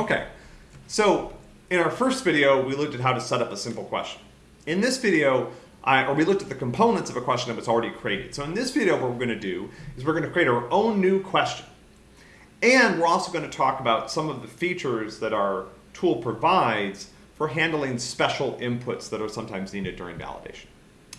Okay, so in our first video, we looked at how to set up a simple question. In this video, I, or we looked at the components of a question that was already created. So in this video, what we're going to do is we're going to create our own new question. And we're also going to talk about some of the features that our tool provides for handling special inputs that are sometimes needed during validation.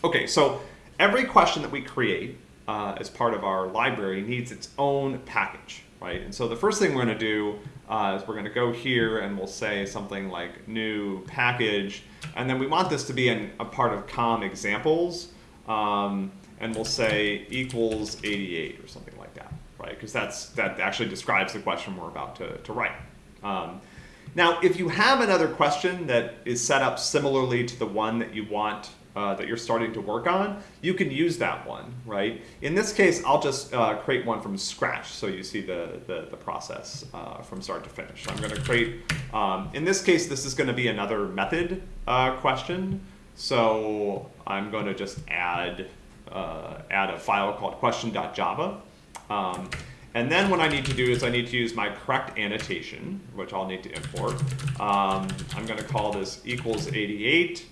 Okay, so every question that we create uh, as part of our library needs its own package right? And so the first thing we're going to do uh, is we're going to go here and we'll say something like new package, and then we want this to be an, a part of com examples, um, and we'll say equals 88 or something like that, right? Because that's that actually describes the question we're about to, to write. Um, now, if you have another question that is set up similarly to the one that you want uh, that you're starting to work on, you can use that one, right? In this case, I'll just uh, create one from scratch so you see the, the, the process uh, from start to finish. So I'm going to create, um, in this case, this is going to be another method uh, question. So I'm going to just add, uh, add a file called question.java. Um, and then what I need to do is I need to use my correct annotation, which I'll need to import. Um, I'm going to call this equals 88.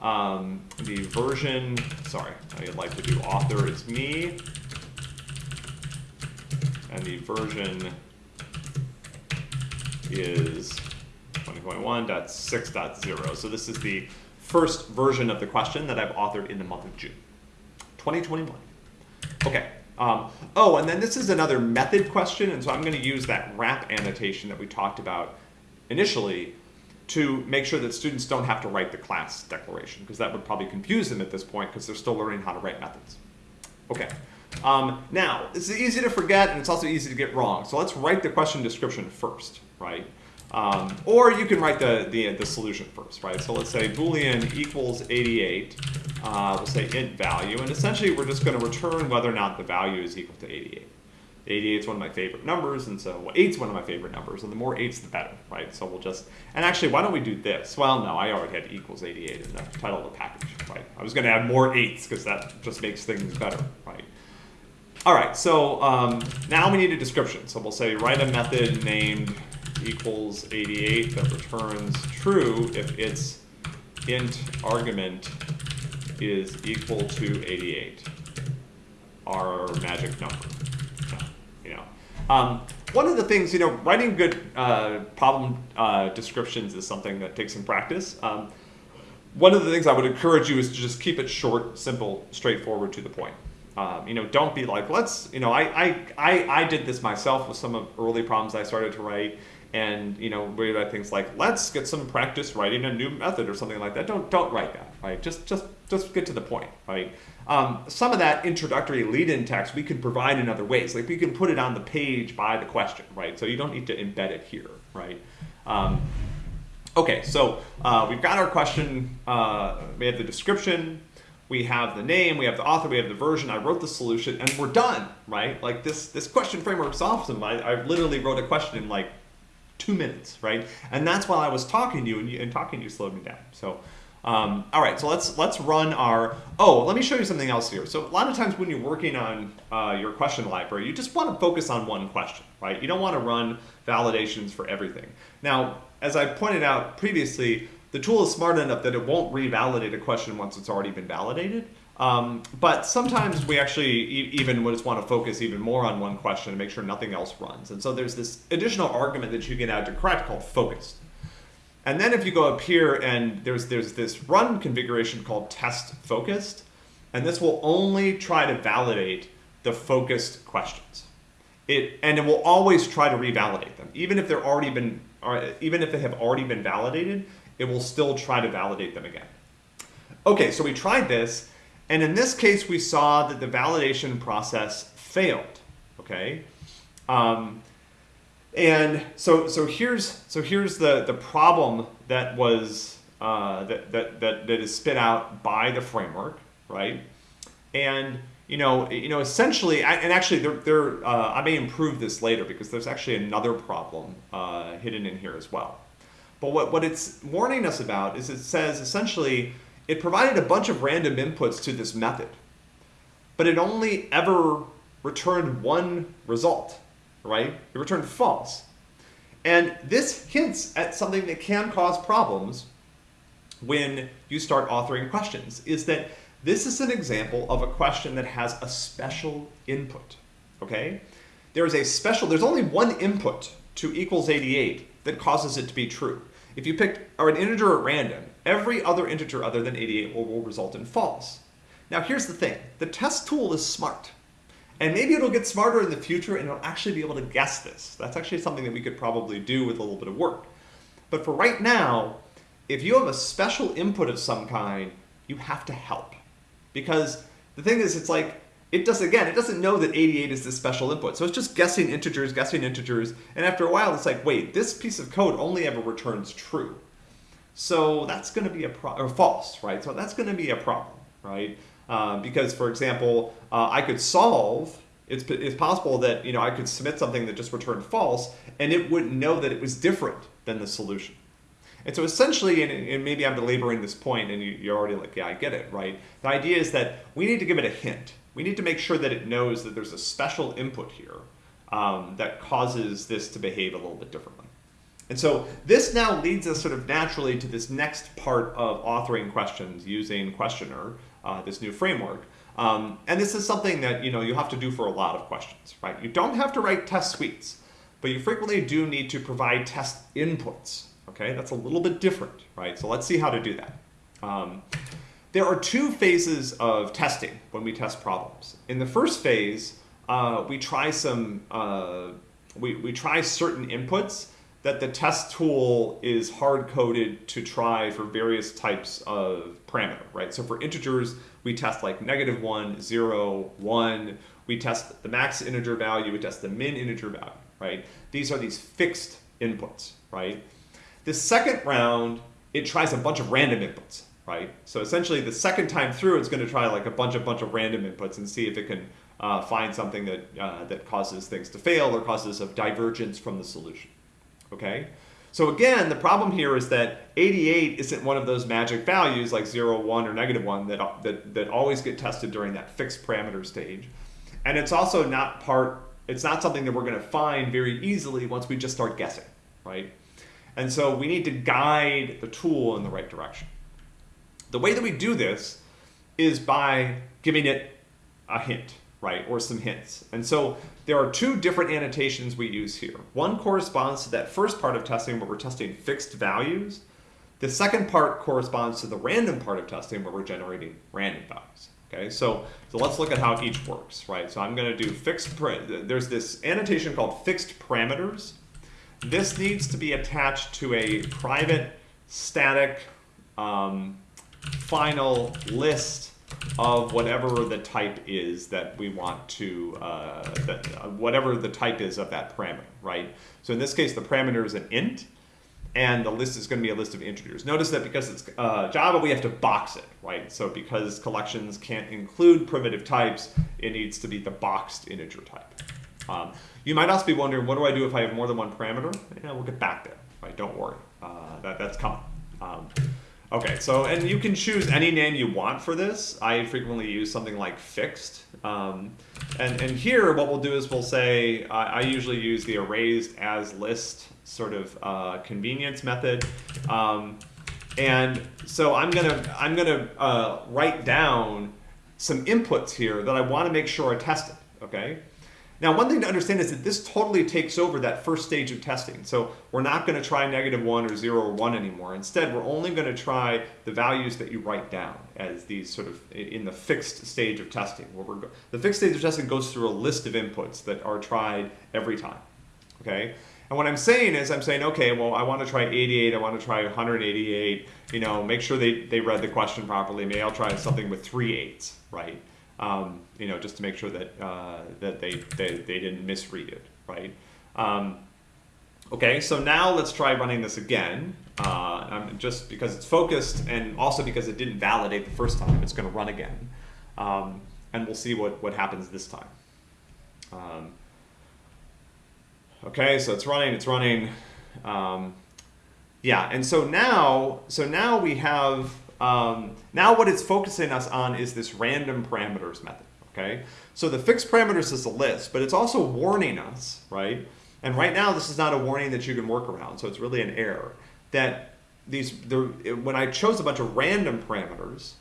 Um, the version, sorry, I'd like to do author is me. And the version is 2021.6.0. So this is the first version of the question that I've authored in the month of June. 2021. Okay. Um, oh, and then this is another method question, and so I'm going to use that wrap annotation that we talked about initially to make sure that students don't have to write the class declaration, because that would probably confuse them at this point because they're still learning how to write methods. Okay. Um, now, it's easy to forget and it's also easy to get wrong. So let's write the question description first, right? Um, or you can write the, the, the, solution first, right? So let's say boolean equals 88. Uh, we'll say int value. And essentially, we're just going to return whether or not the value is equal to 88. 88 is one of my favorite numbers, and so 8 is one of my favorite numbers, and the more 8s, the better, right? So we'll just, and actually, why don't we do this? Well, no, I already had equals 88 in the title of the package, right? I was going to add more 8s because that just makes things better, right? All right, so um, now we need a description. So we'll say write a method named equals 88 that returns true if its int argument is equal to 88, our magic number. Um, one of the things, you know, writing good uh, problem uh, descriptions is something that takes some practice. Um, one of the things I would encourage you is to just keep it short, simple, straightforward, to the point. Um, you know, don't be like, let's, you know, I, I, I, I did this myself with some of early problems I started to write and you know we write things like let's get some practice writing a new method or something like that don't don't write that right just just just get to the point right um, some of that introductory lead-in text we could provide in other ways like we can put it on the page by the question right so you don't need to embed it here right um, okay so uh, we've got our question uh, we have the description we have the name, we have the author, we have the version, I wrote the solution, and we're done, right? Like this, this question framework is awesome. I, I literally wrote a question in like two minutes, right? And that's while I was talking to you and, you, and talking to you slowed me down. So, um, all right, so let's let's run our, oh, let me show you something else here. So a lot of times when you're working on uh, your question library, you just want to focus on one question, right? You don't want to run validations for everything. Now, as I pointed out previously, the tool is smart enough that it won't revalidate a question once it's already been validated. Um, but sometimes we actually e even just want to focus even more on one question and make sure nothing else runs. And so there's this additional argument that you can add to correct called focused. And then if you go up here and there's, there's this run configuration called test focused, and this will only try to validate the focused questions. It, and it will always try to revalidate them. Even if they're already been, or even if they have already been validated, it will still try to validate them again. Okay, so we tried this, and in this case, we saw that the validation process failed, okay? Um, and so, so here's, so here's the, the problem that was, uh, that, that, that, that is spit out by the framework, right? And, you know, you know, essentially, and actually, there, there, uh, I may improve this later because there's actually another problem uh, hidden in here as well. But what, what it's warning us about is it says essentially it provided a bunch of random inputs to this method, but it only ever returned one result, right? It returned false. And this hints at something that can cause problems when you start authoring questions, is that this is an example of a question that has a special input, okay? There is a special, there's only one input to equals 88 that causes it to be true. If you pick or an integer at random, every other integer other than 88 will, will result in false. Now here's the thing, the test tool is smart. And maybe it'll get smarter in the future and it'll actually be able to guess this. That's actually something that we could probably do with a little bit of work. But for right now, if you have a special input of some kind, you have to help. Because the thing is, it's like, it does, again, it doesn't know that 88 is this special input. So it's just guessing integers, guessing integers. And after a while, it's like, wait, this piece of code only ever returns true. So that's going to be a problem, or false, right? So that's going to be a problem, right? Uh, because, for example, uh, I could solve, it's, it's possible that, you know, I could submit something that just returned false, and it wouldn't know that it was different than the solution. And so essentially, and, and maybe I'm belaboring this point, and you, are already like, yeah, I get it, right? The idea is that we need to give it a hint. We need to make sure that it knows that there's a special input here um, that causes this to behave a little bit differently. And so this now leads us sort of naturally to this next part of authoring questions using Questioner, uh, this new framework. Um, and this is something that you know you have to do for a lot of questions, right? You don't have to write test suites, but you frequently do need to provide test inputs. Okay, that's a little bit different, right? So let's see how to do that. Um, there are two phases of testing when we test problems. In the first phase, uh, we try some uh, we, we try certain inputs that the test tool is hard coded to try for various types of parameter, right? So for integers, we test like negative one, zero, one. We test the max integer value, we test the min integer value, right? These are these fixed inputs, right? The second round, it tries a bunch of random inputs, right? So essentially the second time through, it's gonna try like a bunch of bunch of random inputs and see if it can uh, find something that, uh, that causes things to fail or causes a divergence from the solution okay? So again, the problem here is that 88 isn't one of those magic values like 0, 1, or negative 1 that, that, that always get tested during that fixed parameter stage. And it's also not part, it's not something that we're going to find very easily once we just start guessing, right? And so we need to guide the tool in the right direction. The way that we do this is by giving it a hint, right, or some hints. And so there are two different annotations we use here. One corresponds to that first part of testing where we're testing fixed values. The second part corresponds to the random part of testing where we're generating random values. Okay, so, so let's look at how each works, right? So I'm going to do fixed, there's this annotation called fixed parameters. This needs to be attached to a private static um, final list of whatever the type is that we want to, uh, that, uh, whatever the type is of that parameter, right? So in this case, the parameter is an int, and the list is going to be a list of integers. Notice that because it's uh, Java, we have to box it, right? So because collections can't include primitive types, it needs to be the boxed integer type. Um, you might also be wondering, what do I do if I have more than one parameter? Yeah, we'll get back there, right? Don't worry, uh, that, that's coming. Um, Okay, so, and you can choose any name you want for this. I frequently use something like fixed. Um, and, and here, what we'll do is we'll say, I usually use the Arrays.asList sort of uh, convenience method. Um, and so I'm gonna, I'm gonna uh, write down some inputs here that I wanna make sure are tested, okay? Now, one thing to understand is that this totally takes over that first stage of testing. So we're not going to try negative 1 or 0 or 1 anymore. Instead, we're only going to try the values that you write down as these sort of in the fixed stage of testing. Where we're the fixed stage of testing goes through a list of inputs that are tried every time. Okay? And what I'm saying is I'm saying, okay, well, I want to try 88, I want to try 188, you know, make sure they, they read the question properly. Maybe I'll try something with three eights, right? Um, you know, just to make sure that uh, that they, they they didn't misread it, right? Um, okay, so now let's try running this again. Uh, just because it's focused and also because it didn't validate the first time, it's going to run again, um, and we'll see what what happens this time. Um, okay, so it's running, it's running. Um, yeah, and so now, so now we have um, now what it's focusing us on is this random parameters method, okay? So the fixed parameters is a list, but it's also warning us, right? And right now, this is not a warning that you can work around, so it's really an error. That these, the, when I chose a bunch of random parameters,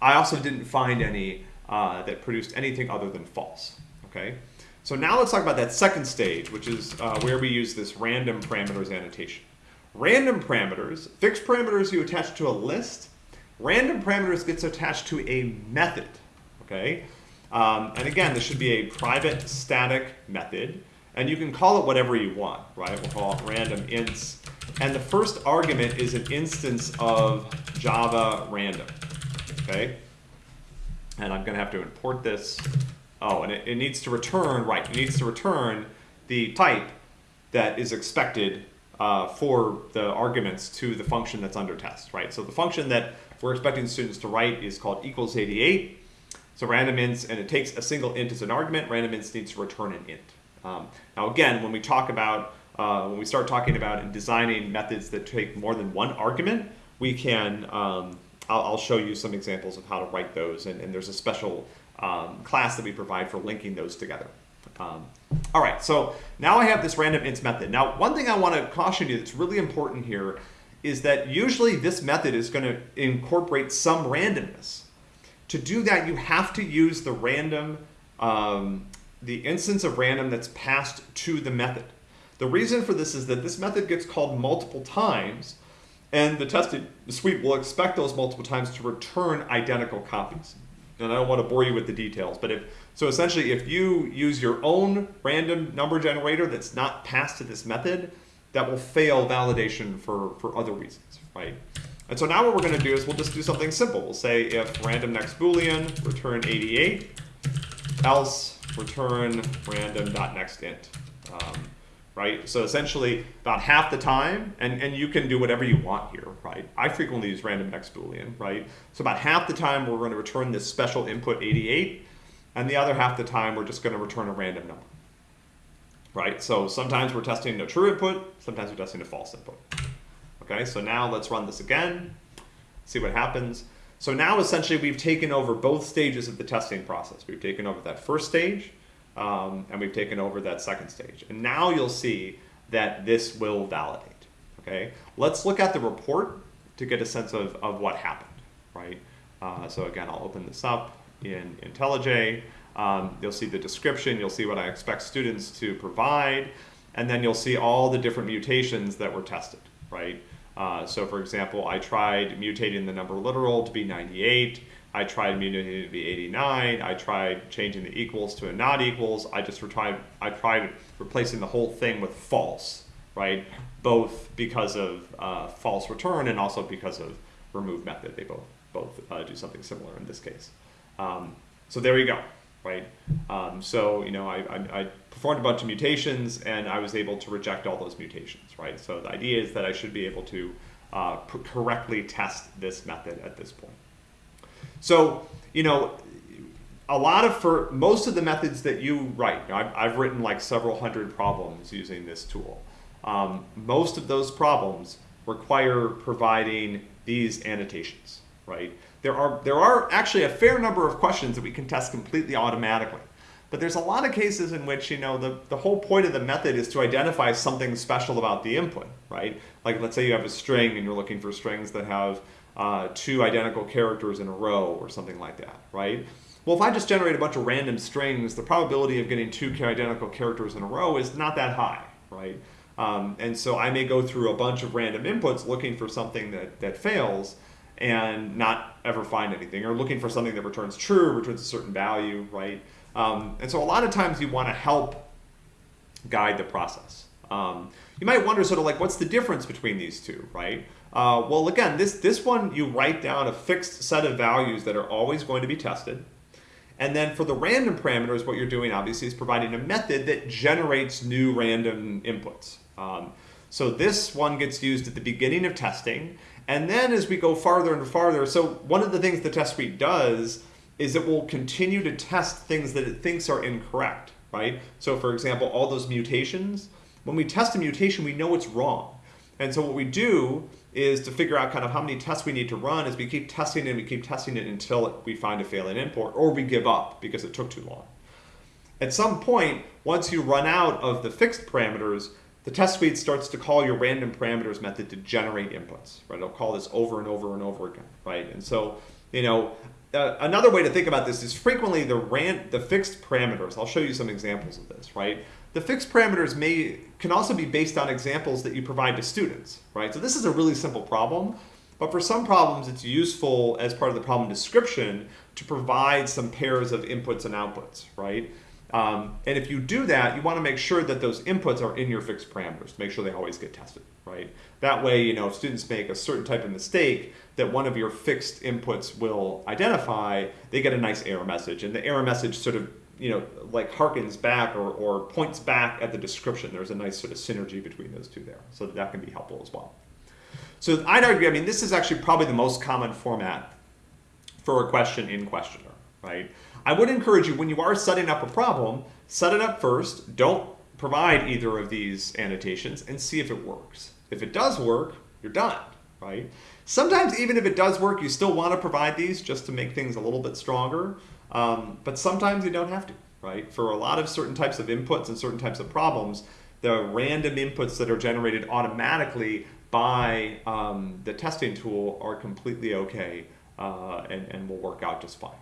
I also didn't find any uh, that produced anything other than false. Okay. So now let's talk about that second stage, which is uh, where we use this random parameters annotation. Random parameters, fixed parameters you attach to a list, random parameters gets attached to a method, okay? Um, and again, this should be a private static method, and you can call it whatever you want, right? We'll call it random ints, and the first argument is an instance of Java random, okay? And I'm gonna have to import this Oh, and it, it needs to return, right, it needs to return the type that is expected uh, for the arguments to the function that's under test, right? So the function that we're expecting students to write is called equals 88. So random ints, and it takes a single int as an argument, random ints needs to return an int. Um, now again, when we talk about, uh, when we start talking about and designing methods that take more than one argument, we can, um, I'll, I'll, show you some examples of how to write those, and, and there's a special um, class that we provide for linking those together. Um, all right, so now I have this random ints method. Now, one thing I want to caution you that's really important here is that usually this method is going to incorporate some randomness. To do that, you have to use the random, um, the instance of random that's passed to the method. The reason for this is that this method gets called multiple times, and the testing suite will expect those multiple times to return identical copies and I don't want to bore you with the details, but if so essentially if you use your own random number generator that's not passed to this method, that will fail validation for, for other reasons, right? And so now what we're going to do is we'll just do something simple. We'll say if random next boolean return 88, else return random dot next int. Um, right? So essentially about half the time, and, and you can do whatever you want here, right? I frequently use random next boolean, right? So about half the time we're going to return this special input 88, and the other half the time we're just going to return a random number, right? So sometimes we're testing a true input, sometimes we're testing a false input. Okay, so now let's run this again, see what happens. So now essentially we've taken over both stages of the testing process. We've taken over that first stage, um, and we've taken over that second stage. And now you'll see that this will validate, okay? Let's look at the report to get a sense of, of what happened, right? Uh, so again, I'll open this up in IntelliJ. Um, you'll see the description, you'll see what I expect students to provide, and then you'll see all the different mutations that were tested, right? Uh, so for example, I tried mutating the number literal to be 98, I tried mutating it to be 89. I tried changing the equals to a not equals. I just tried, I tried replacing the whole thing with false, right? Both because of uh, false return and also because of remove method. They both, both uh, do something similar in this case. Um, so there you go, right? Um, so, you know, I, I, I, performed a bunch of mutations and I was able to reject all those mutations, right? So the idea is that I should be able to uh, correctly test this method at this point. So, you know, a lot of, for most of the methods that you write, you know, I've, I've, written like several hundred problems using this tool. Um, most of those problems require providing these annotations, right? There are, there are actually a fair number of questions that we can test completely automatically. But there's a lot of cases in which, you know, the, the whole point of the method is to identify something special about the input, right? Like let's say you have a string and you're looking for strings that have uh, two identical characters in a row or something like that, right? Well, if I just generate a bunch of random strings, the probability of getting two identical characters in a row is not that high, right? Um, and so I may go through a bunch of random inputs looking for something that, that fails and not ever find anything, or looking for something that returns true, returns a certain value, right? Um, and so a lot of times you want to help guide the process. Um, you might wonder sort of like, what's the difference between these two, right? Uh, well, again, this, this one, you write down a fixed set of values that are always going to be tested. And then for the random parameters, what you're doing obviously is providing a method that generates new random inputs. Um, so this one gets used at the beginning of testing. And then as we go farther and farther, so one of the things the test suite does is it will continue to test things that it thinks are incorrect, right? So for example, all those mutations, when we test a mutation, we know it's wrong. And so what we do is to figure out kind of how many tests we need to run is we keep testing it, and we keep testing it until we find a failing import or we give up because it took too long. At some point, once you run out of the fixed parameters, the test suite starts to call your random parameters method to generate inputs, right? It'll call this over and over and over again, right? And so, you know, uh, another way to think about this is frequently the ran the fixed parameters. I'll show you some examples of this, right? The fixed parameters may can also be based on examples that you provide to students, right? So this is a really simple problem, but for some problems it's useful as part of the problem description to provide some pairs of inputs and outputs, right? Um, and if you do that, you want to make sure that those inputs are in your fixed parameters make sure they always get tested, right? That way, you know, if students make a certain type of mistake that one of your fixed inputs will identify, they get a nice error message. And the error message sort of, you know, like harkens back or, or points back at the description. There's a nice sort of synergy between those two there. So that can be helpful as well. So I'd argue, I mean, this is actually probably the most common format for a question in questioner, right? I would encourage you when you are setting up a problem, set it up first. Don't provide either of these annotations and see if it works. If it does work, you're done, right? Sometimes even if it does work, you still want to provide these just to make things a little bit stronger. Um, but sometimes you don't have to, right? For a lot of certain types of inputs and certain types of problems, the random inputs that are generated automatically by um, the testing tool are completely okay uh, and, and will work out just fine.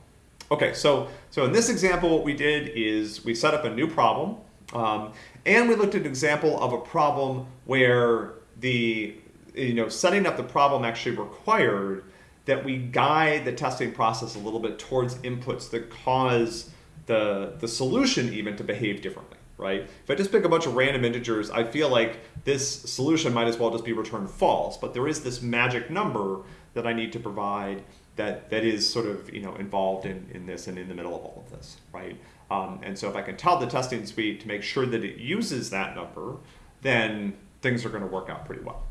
Okay, so, so in this example, what we did is we set up a new problem, um, and we looked at an example of a problem where the, you know, setting up the problem actually required that we guide the testing process a little bit towards inputs that cause the, the solution even to behave differently, right? If I just pick a bunch of random integers, I feel like this solution might as well just be returned false, but there is this magic number that I need to provide that that is sort of you know involved in, in this and in the middle of all of this, right? Um, and so if I can tell the testing suite to make sure that it uses that number, then things are going to work out pretty well.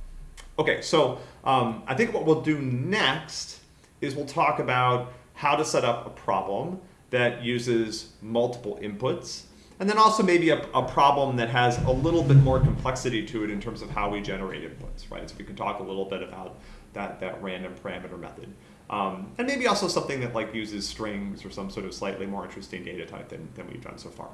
Okay, so um, I think what we'll do next is we'll talk about how to set up a problem that uses multiple inputs, and then also maybe a, a problem that has a little bit more complexity to it in terms of how we generate inputs, right? So we can talk a little bit about that, that random parameter method. Um, and maybe also something that like uses strings or some sort of slightly more interesting data type than, than we've done so far.